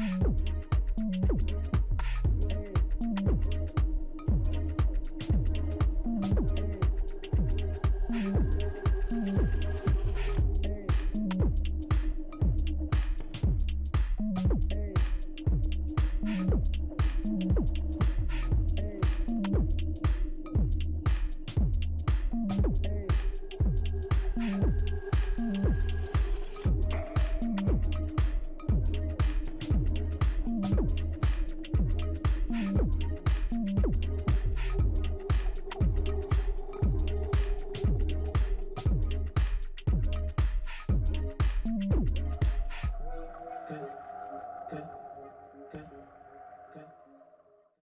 Thank you. that, that